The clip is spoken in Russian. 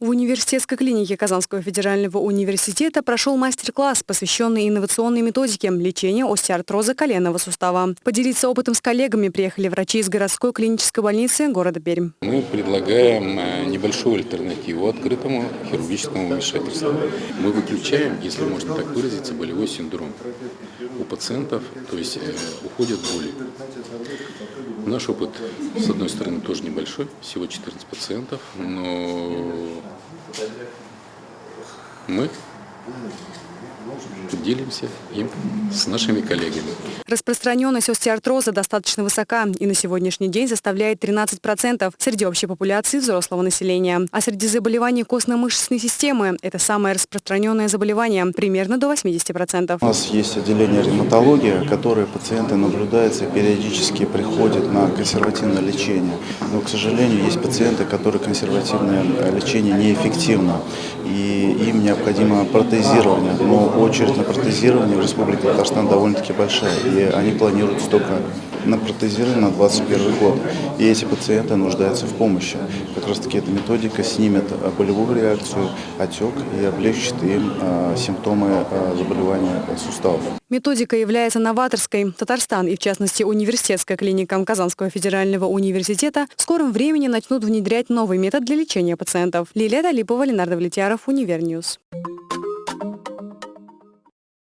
В университетской клинике Казанского федерального университета прошел мастер-класс, посвященный инновационной методике лечения остеоартроза коленного сустава. Поделиться опытом с коллегами приехали врачи из городской клинической больницы города Пермь. Мы предлагаем э, небольшую альтернативу открытому хирургическому вмешательству. Мы выключаем, если можно так выразиться, болевой синдром у пациентов, то есть э, уходят боли. Наш опыт, с одной стороны, тоже небольшой, всего 14 пациентов, но мы делимся им с нашими коллегами. Распространенность остеоартроза достаточно высока и на сегодняшний день составляет 13% среди общей популяции взрослого населения. А среди заболеваний костно-мышечной системы это самое распространенное заболевание, примерно до 80%. У нас есть отделение ревматологии, которое пациенты наблюдаются и периодически приходят на консервативное лечение. Но, к сожалению, есть пациенты, которые консервативное лечение неэффективно, и им необходимо протезирование. Но очередь на протезирование в Республике Татарстан довольно-таки большая, и они планируются только на протезирование на 2021 год. И эти пациенты нуждаются в помощи. Как раз таки эта методика снимет болевую реакцию, отек и облегчит им а, симптомы а, заболевания суставов. Методика является новаторской. Татарстан и, в частности, университетская клиника Казанского федерального университета в скором времени начнут внедрять новый метод для лечения пациентов. Лилия Талипова, Ленар Давлетьяров, Univer News.